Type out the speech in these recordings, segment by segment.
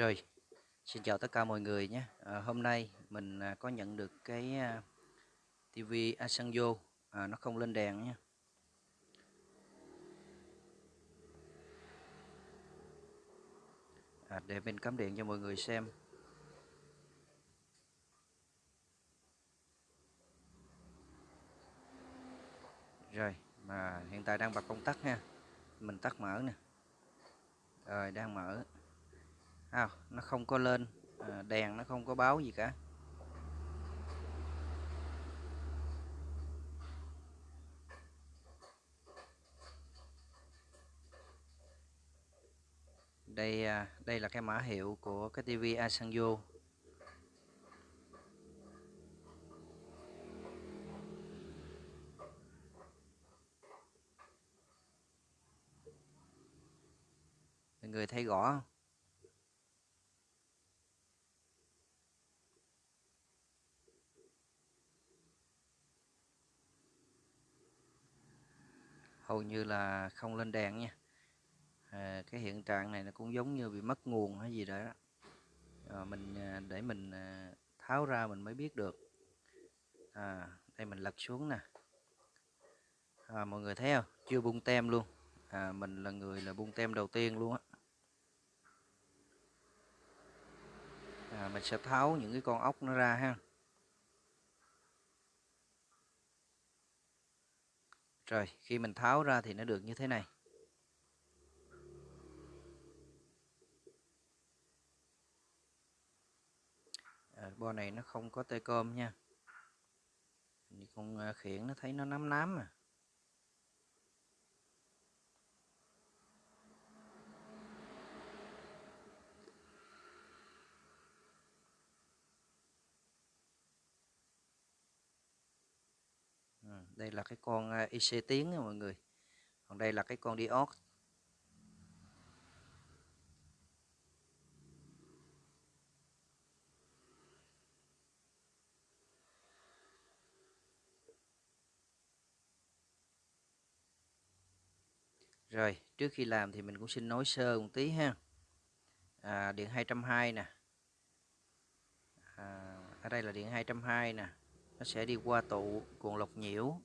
Rồi, xin chào tất cả mọi người nhé. À, hôm nay mình à, có nhận được cái à, TV Asanjo à, nó không lên đèn nhé. À, để mình cắm điện cho mọi người xem. Rồi, mà hiện tại đang bật công tắc nha. Mình tắt mở nè. Rồi, đang mở à, nó không có lên. À, đèn nó không có báo gì cả. Đây à, đây là cái mã hiệu của cái tivi Asanjo mọi người thấy rõ không hầu như là không lên đèn nha. À, cái hiện trạng này nó cũng giống như bị mất nguồn hay gì đó. Ờ, à, mình để mình à, tháo ra mình mới biết được. À, đây mình lật xuống nè. À, mọi người thấy không? Chưa bung tem luôn. À, mình là người là bung tem đầu tiên luôn á. À, mình sẽ tháo những cái con ốc nó ra ha. Rồi khi mình tháo ra thì nó được như thế này. À, bo này nó không có tê cơm nha. Con ờ, khiển nó thấy nó nắm nám à. Đây là cái con à, IC tiếng nha mọi người còn đây là cái con diode Rồi, trước khi làm thì mình cũng xin nói sơ một tí ha. À, điện 220 nè. À, ở đây là điện 220 nè. Nó sẽ đi qua tụ cuộn lọc nhiễu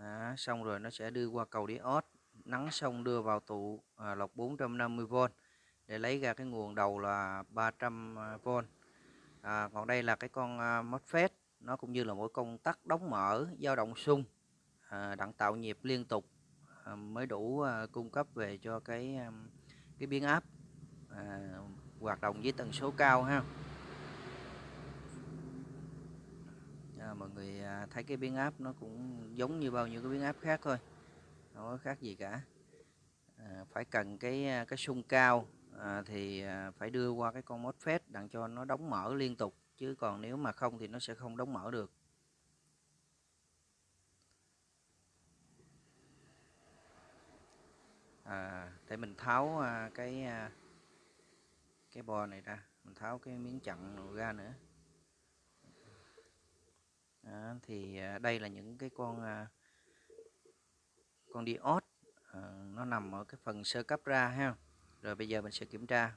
à, xong rồi nó sẽ đưa qua cầu diode nắng xong đưa vào tụ à, lọc 450V để lấy ra cái nguồn đầu là 300V à, còn đây là cái con à, MOSFET nó cũng như là mỗi công tắc đóng mở dao động xung à, đặng tạo nhịp liên tục à, mới đủ à, cung cấp về cho cái à, cái biến áp à, hoạt động với tần số cao ha. À, mọi người à, thấy cái biến áp nó cũng giống như bao nhiêu cái biến áp khác thôi không có khác gì cả. À, phải cần cái à, cái xung cao à, thì à, phải đưa qua cái con MOSFET đặng cho nó đóng mở liên tục chứ còn nếu mà không thì nó sẽ không đóng mở được. À, để mình tháo cái cái bo này ra mình tháo cái miếng chặn ra nữa đó, thì à, đây là những cái con à, con diode à, nó nằm ở cái phần sơ cấp ra ha. Rồi bây giờ mình sẽ kiểm tra.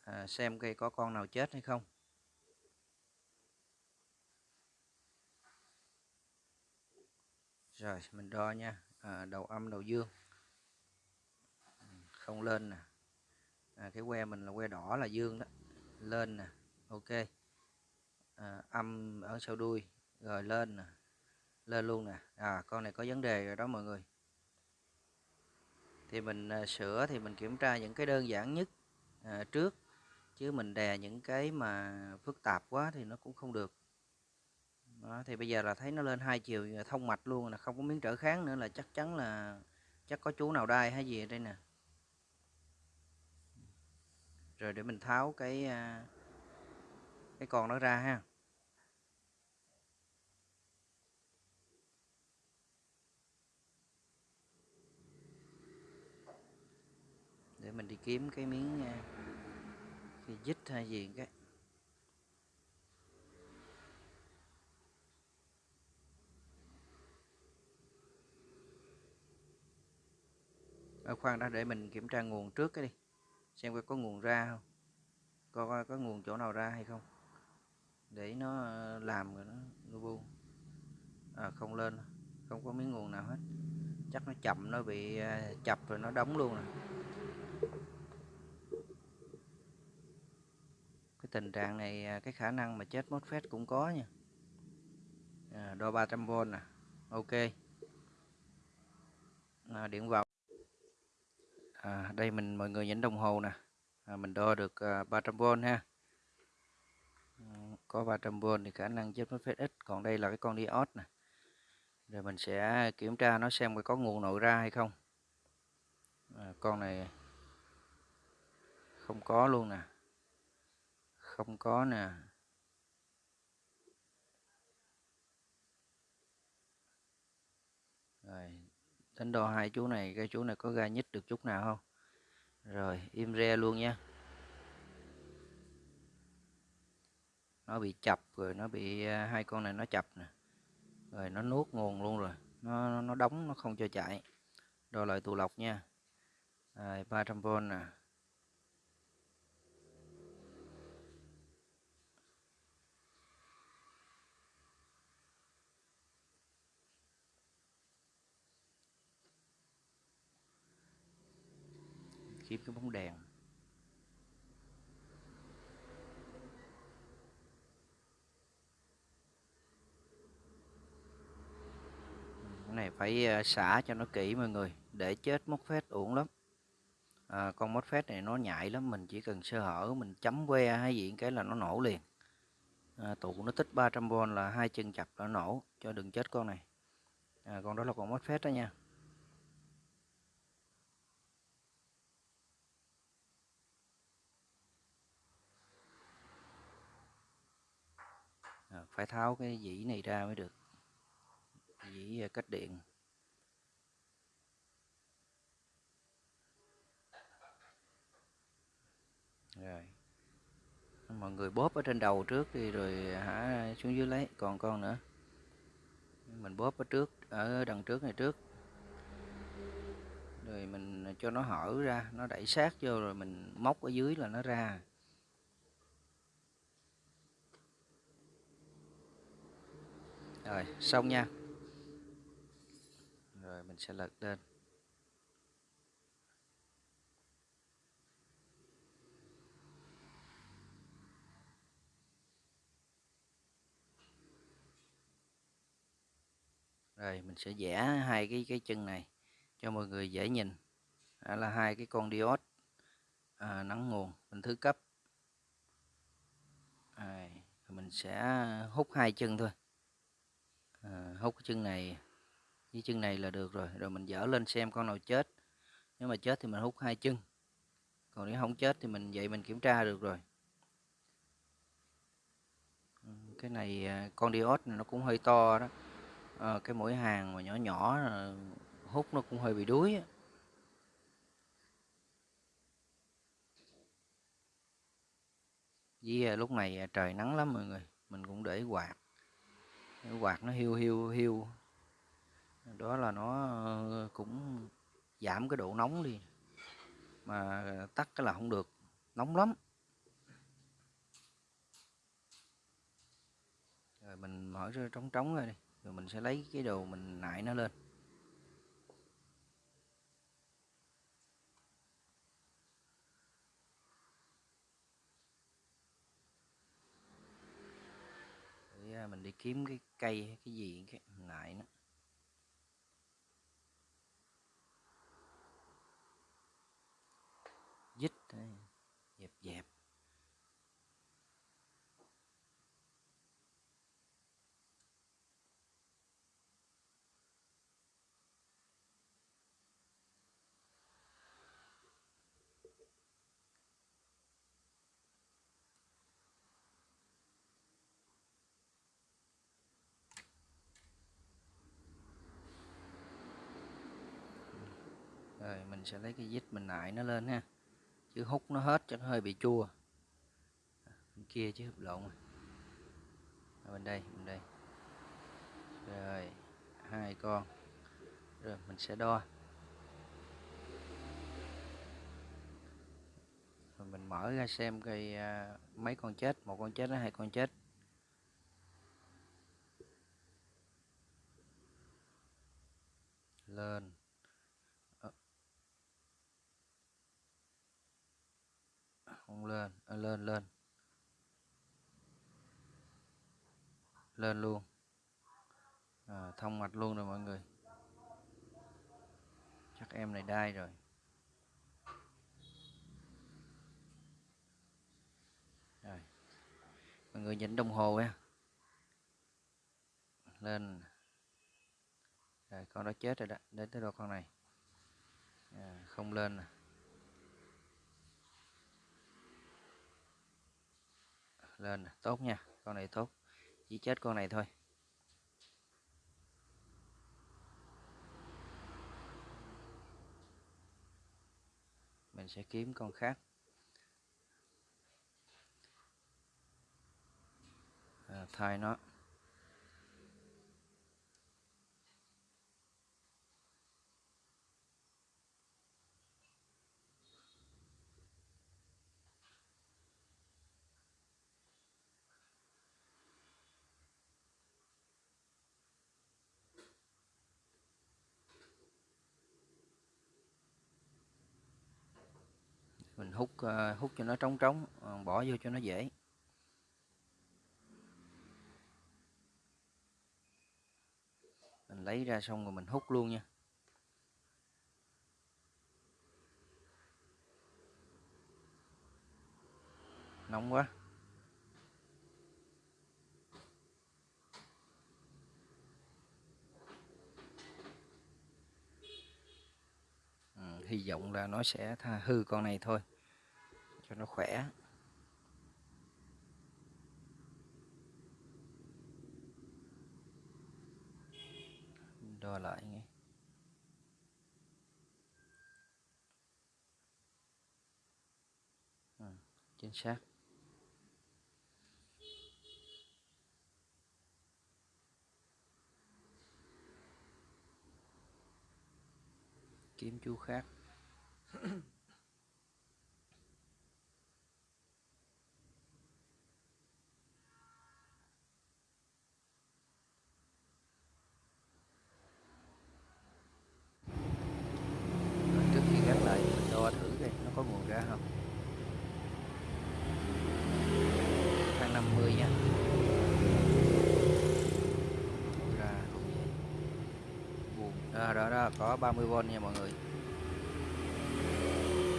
À, xem cây có con nào chết hay không. Rồi mình đo nha. À, đầu âm đầu dương. Ừ, không lên nè. À, cái que mình là que đỏ là dương đó. Lên nè ok. À, âm ở sau đuôi rồi lên nè lên luôn nè. À con này có vấn đề rồi đó mọi người. Thì mình à, sửa thì mình kiểm tra những cái đơn giản nhất à, trước chứ mình đè những cái mà phức tạp quá thì nó cũng không được. Đó, thì bây giờ là thấy nó lên hai chiều à, thông mạch luôn là không có miếng trở kháng nữa là chắc chắn là chắc có chú nào đai hay gì ở đây nè. Rồi để mình tháo cái à, cái con nó ra ha. Để mình đi kiếm cái miếng à, cái dít hay gì cái. Ở khoan đã để mình kiểm tra nguồn trước cái đi. Xem coi có nguồn ra không coi coi có nguồn chỗ nào ra hay không để nó ờ, làm rồi nó nó buông à, không lên không có miếng nguồn nào hết. Chắc nó chậm nó bị ờ, chập rồi nó đóng luôn rồi. Cái tình trạng này ờ, cái khả năng mà chết MOSFET cũng có nha. À, đo 300V nè. Ok. À, điện vào. À, đây mình mọi người nhìn đồng hồ nè. À, mình đo được 300V ha có 300V thì khả năng chết MOSFET ít. Còn đây là cái con diode nè. Rồi mình sẽ kiểm tra nó xem có nguồn nội ra hay không. À, con này không có luôn nè. Không có nè. Rồi đánh đo hai chú này cái chú này có ra nhích được chút nào không? Rồi im re luôn nha. Nó bị chập rồi, nó bị à, hai con này nó chập nè. Rồi nó nuốt nguồn luôn rồi. Nó nó đóng, nó không cho chạy. Đo lại tụ lọc nha. Rồi 300V nè. Kiếm cái bóng đèn. Cái này phải ờ, xả cho nó kỹ mọi người để chết móc phết uổng lắm. À, con móc phết này nó nhạy lắm mình chỉ cần sơ hở mình chấm que hay gì cái là nó nổ liền. À, tụ nó tích 300V là hai chân chặt nó nổ cho đừng chết con này. À, con đó là con móc phết đó nha. À, phải tháo cái dĩ này ra mới được dĩ à, cách điện. Rồi. Mọi người bóp ở trên đầu trước đi, rồi à, hả, xuống dưới lấy. Còn con nữa. Mình bóp ở trước, ở đằng trước này trước. Rồi mình cho nó hở ra, nó đẩy sát vô rồi mình móc ở dưới là nó ra. Rồi, xong nha sẽ lật lên rồi mình sẽ vẽ hai cái cái chân này cho mọi người dễ nhìn. Đó là hai cái con diode à, nắng nguồn mình thứ cấp. Rồi, mình sẽ hút hai chân thôi. À, hút cái chân này dưới chân này là được rồi rồi mình dở lên xem con nào chết. Nếu mà chết thì mình hút hai chân. Còn nếu không chết thì mình vậy mình kiểm tra được rồi. Ừ, cái này à, con diode này nó cũng hơi to đó. À, cái mũi hàng mà nhỏ nhỏ à, hút nó cũng hơi bị đuối á. với à, lúc này trời nắng lắm mọi người mình cũng để quạt. Quạt nó hiu hiu hiu đó là nó ờ, cũng giảm cái độ nóng đi, mà tắt cái là không được, nóng lắm. Rồi mình mở ra trống trống rồi đi, rồi mình sẽ lấy cái đồ mình nại nó lên. À, mình đi kiếm cái cây, cái gì, cái nại nó. mình sẽ lấy cái vít mình nại nó lên ha. Chứ hút nó hết cho nó hơi bị chua. Bên kia chứ, lộn rồi. Bên đây bên đây. Rồi, hai con. Rồi, mình sẽ đo. Rồi mình mở ra xem cây à, mấy con chết. Một con chết hai con chết. Lên. Không lên à, lên lên. Lên luôn. À, thông mạch luôn rồi mọi người. Chắc em này đai rồi. Rồi. Mọi người nhìn đồng hồ nha. Lên. Rồi con đó chết rồi đó. Đến tới đâu con này? À, không lên nè. Lên tốt nha con này tốt. Chỉ chết con này thôi. Mình sẽ kiếm con khác. À, thay nó mình hút ờ, hút cho nó trống trống ờ, bỏ vô cho nó dễ. Mình lấy ra xong rồi mình hút luôn nha. Nóng quá. Ừ, hy vọng là nó sẽ tha hư con này thôi cho nó khỏe. Đo lại nghe. À, chính xác. Kiếm chú khác Rồi, trước khi gắn lại mình đo thử coi nó có nguồn ra không tháng 50 nha Nguồn ra cũng vậy nguồn à, đó đó, có 30V nha mọi người.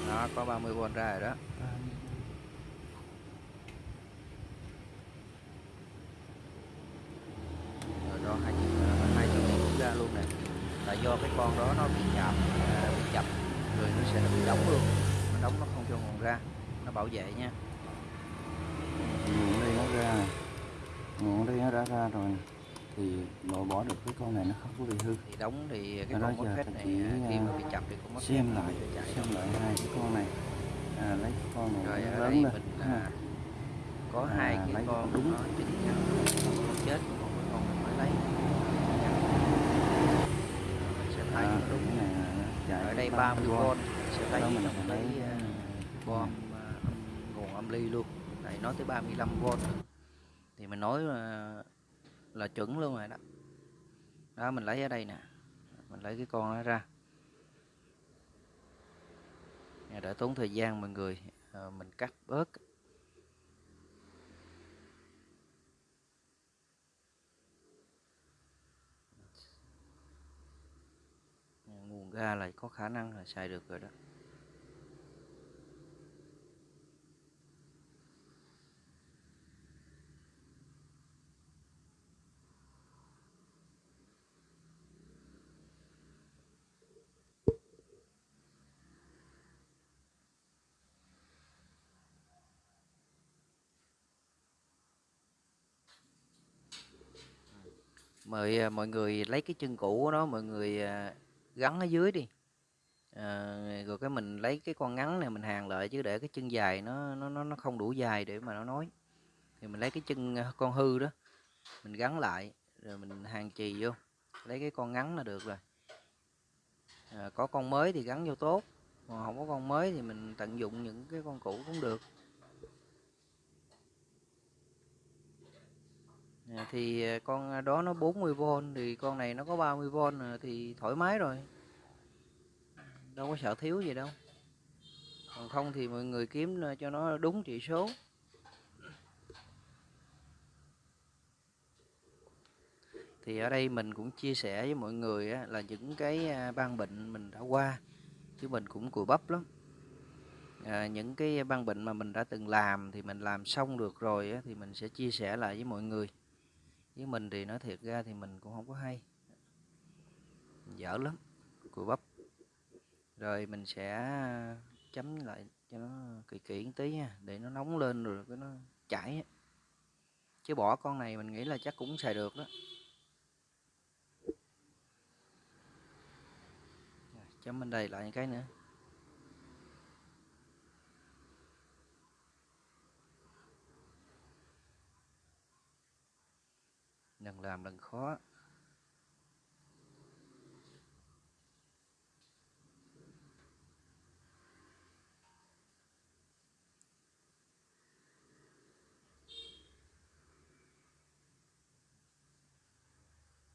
Đó, có 30V ra rồi đó. Rồi đó, hai ờ, hai trăm cũng ra luôn nè. Là do cái con đó nó bị chạm à, bị chập rồi nó sẽ bị đóng luôn. Nó đóng nó không cho nguồn ra, nó bảo vệ nha. Nguồn đây nó ra, nguồn đây nó đã ra rồi thì loại bỏ được cái con này nó không có bị hư. Thì đóng thì cái con thì này chỉ, à, khi mà à, bị chập thì con mất xem lại xem lại hai cái con này. À, lấy cái con này rồi ở lớn đây mình à, có À, hai cái con đúng. chính một con chết một con mình mới lấy. À, đúng. cái này ở cái đây 30 30V volt. sẽ lấy cái lấy, à, à, bom à, nguồn âm ly luôn. Này nói tới 35V thì mình nói là, chuẩn luôn rồi đó. Đó mình lấy ở đây nè. Mình lấy cái con nó ra. Nè, tốn thời gian mọi người à, mình cắt bớt. Nguồn ga là có khả năng là xài được rồi đó. Mời à, mọi người lấy cái chân cũ của nó mọi người à, gắn ở dưới đi. À, rồi cái mình lấy cái con ngắn này mình hàng lại chứ để cái chân dài nó nó nó nó không đủ dài để mà nó nói. Thì mình lấy cái chân à, con hư đó mình gắn lại rồi mình hàng chì vô. Lấy cái con ngắn là được rồi. À, có con mới thì gắn vô tốt còn không có con mới thì mình tận dụng những cái con cũ cũng được. Ờ, thì ờ, con ờ, đó nó 40V thì con này nó có 30V thì thoải mái rồi. Đâu có sợ thiếu gì đâu. Còn không thì mọi người kiếm cho nó đúng trị số. Thì ở đây mình cũng chia sẻ với mọi người á, là những cái ban bệnh mình đã qua chứ mình cũng cùi bắp lắm. À, những cái ban bệnh mà mình đã từng làm thì mình làm xong được rồi á, thì mình sẽ chia sẻ lại với mọi người với mình thì nói thiệt ra thì mình cũng không có hay. Dở lắm, cùi bắp. Rồi mình sẽ chấm lại cho nó kỹ kỹ một tí nha, để nó nóng lên rồi cái nó chảy chứ bỏ con này mình nghĩ là chắc cũng xài được đó. Chấm bên đây lại cái nữa. Lần làm lần khó.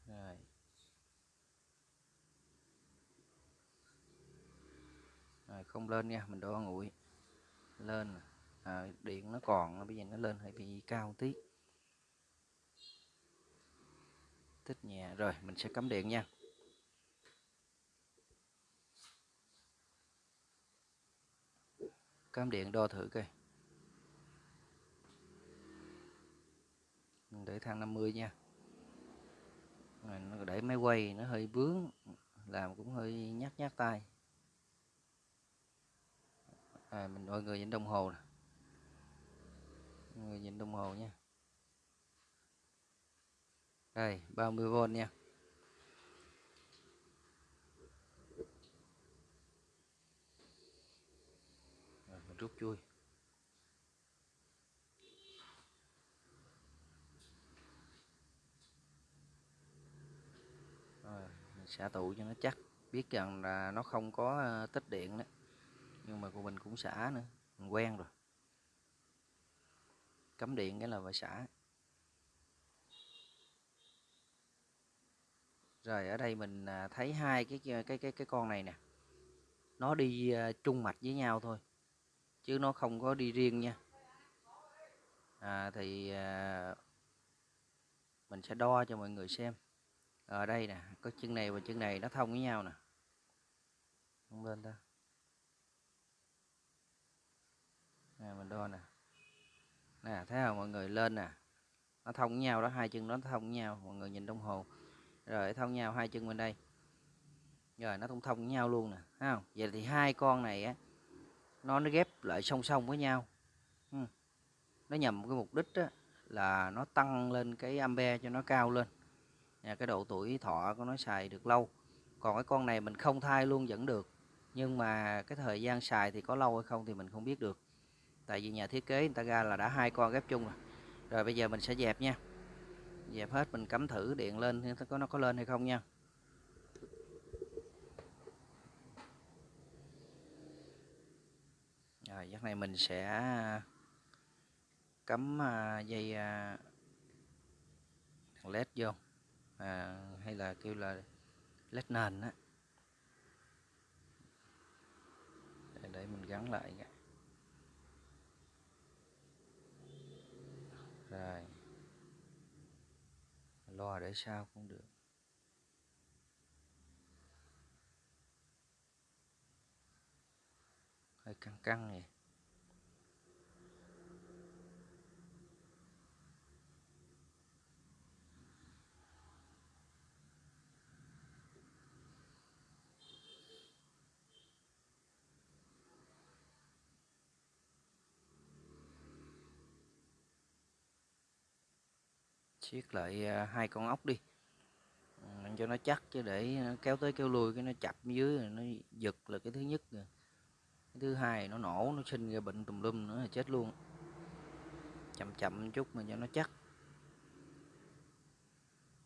Rồi. Rồi không lên nha mình đo nguội lên. À, điện nó còn bây giờ nó lên hơi bị cao tí. Tích nhẹ rồi mình sẽ cắm điện nha. Cắm điện đo thử coi. Để thang 50 nha. Để máy quay nó hơi bướng làm cũng hơi nhát nhát tay. À, mình mọi người nhìn đồng hồ nè. Người nhìn đồng hồ nha đây 30V nha. Rồi, mình rút chui. Rồi, mình xả tụ cho nó chắc. Biết rằng là nó không có ờ, tích điện đấy. Nhưng mà của mình cũng xả nữa. Mình quen rồi. Cấm điện cái là phải xả. Rồi ở đây mình à, thấy hai cái cái cái cái con này nè. Nó đi chung trung mạch với nhau thôi chứ nó không có đi riêng nha. À, thì à, mình sẽ đo cho mọi người xem. Ở đây nè có chân này và chân này nó thông với nhau nè. Không lên ta nè mình đo nè. Nè thấy không? Mọi người lên nè. Nó thông với nhau đó hai chân nó thông với nhau. Mọi người nhìn đồng hồ rồi thông nhau hai chân bên đây. Rồi nó thông thông với nhau luôn nè thấy không? Vậy thì hai con này á nó nó ghép lại song song với nhau. Ừ. nó nhằm cái mục đích á, là nó tăng lên cái ampe cho nó cao lên. À, cái độ tuổi thọ của nó xài được lâu. Còn cái con này mình không thay luôn vẫn được. Nhưng mà cái thời gian xài thì có lâu hay không thì mình không biết được. Tại vì nhà thiết kế người ta ra là đã hai con ghép chung rồi. Rồi bây giờ mình sẽ dẹp nha dẹp hết mình cắm thử điện lên có nó có lên hay không nha. Rồi giấc này mình sẽ à, cắm à, dây à, led vô. À, hay là kêu là led nền á. Để, để mình gắn lại rồi lo để sao cũng được. Hơi căng căng vậy siết lại à, hai con ốc đi. Ừ, cho nó chắc chứ để à, kéo tới kéo lui cái nó chập dưới nó giật là cái thứ nhất rồi cái thứ hai nó nổ nó sinh ra bệnh tùm lum nữa là chết luôn. Chậm chậm chút mà cho nó chắc.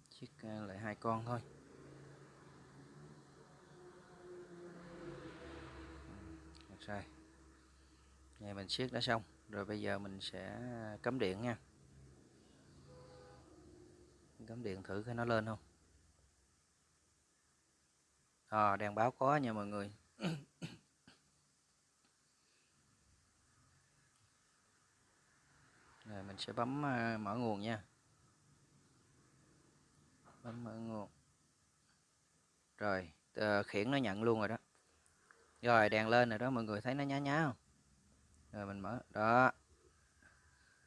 Siết à, lại hai con thôi. Ừ, rồi. Ngày mình siết đã xong. Rồi bây giờ mình sẽ cắm điện nha cắm điện thử cái nó lên không? À, đèn báo có nha mọi người. Rồi mình sẽ bấm ờ, mở nguồn nha. Bấm mở nguồn. Rồi ờ, khiển nó nhận luôn rồi đó. Rồi đèn lên rồi đó mọi người thấy nó nhá nhá không? Rồi mình mở. Đó.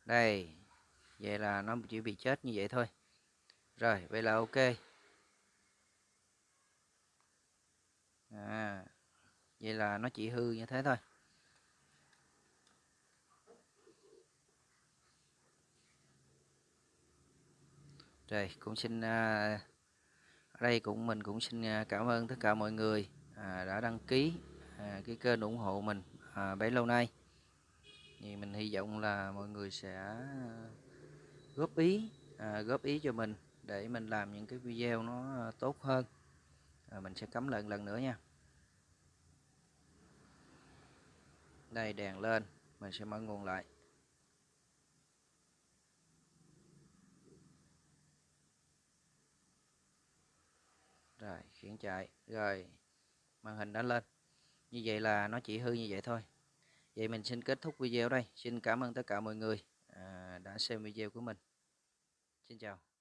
Đây vậy là nó chỉ bị chết như vậy thôi rồi vậy là ok. À, vậy là nó chỉ hư như thế thôi. Rồi cũng xin à, ở đây cũng mình cũng xin à, cảm ơn tất cả mọi người à, đã đăng ký à, cái kênh ủng hộ mình à, bấy lâu nay. Thì mình hy vọng là mọi người sẽ à, góp ý à, góp ý cho mình để mình làm những cái video nó ờ, tốt hơn. À, mình sẽ cắm lần lần nữa nha. Đây đèn lên. Mình sẽ mở nguồn lại. Rồi khiển chạy rồi màn hình đã lên. Như vậy là nó chỉ hư như vậy thôi. Vậy mình xin kết thúc video đây. Xin cảm ơn tất cả mọi người à, đã xem video của mình. Xin chào.